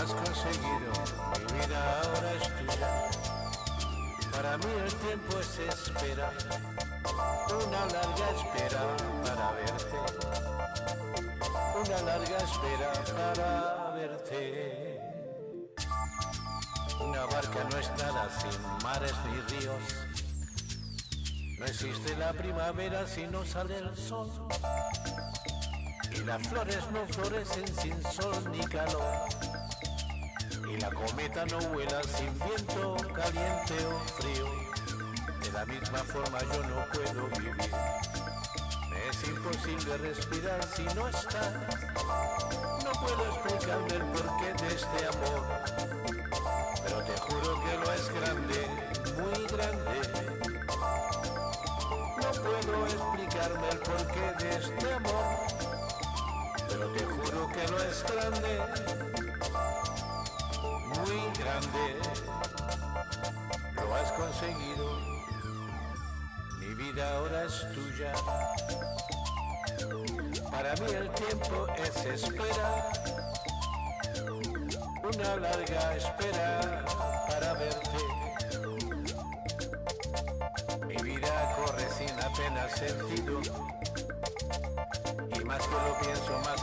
Has conseguido, mi vida ahora es tuya. Para mí el tiempo es esperar, una larga espera para verte. Una larga espera para verte. Una barca no es nada sin mares ni ríos. No existe la primavera si no sale el sol. Y las flores no florecen sin sol ni calor. Y la cometa no vuela sin viento caliente o frío. De la misma forma yo no puedo vivir. Me es imposible respirar si no estás. No puedo explicarme el porqué de este amor. Pero te juro que lo es grande, muy grande. No puedo explicarme el porqué de este amor. Pero te juro que lo es grande, muy grande. Lo has conseguido, mi vida ahora es tuya. Para mí el tiempo es espera, una larga espera para verte. Mi vida corre sin apenas sentido y más que lo pienso, más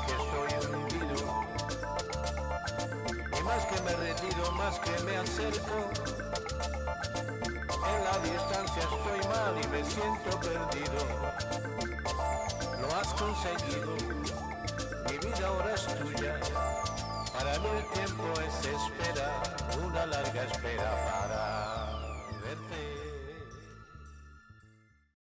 más que me retiro, más que me acerco. En la distancia estoy mal y me siento perdido. Lo has conseguido, mi vida ahora es tuya. Para mí el tiempo es espera, una larga espera para.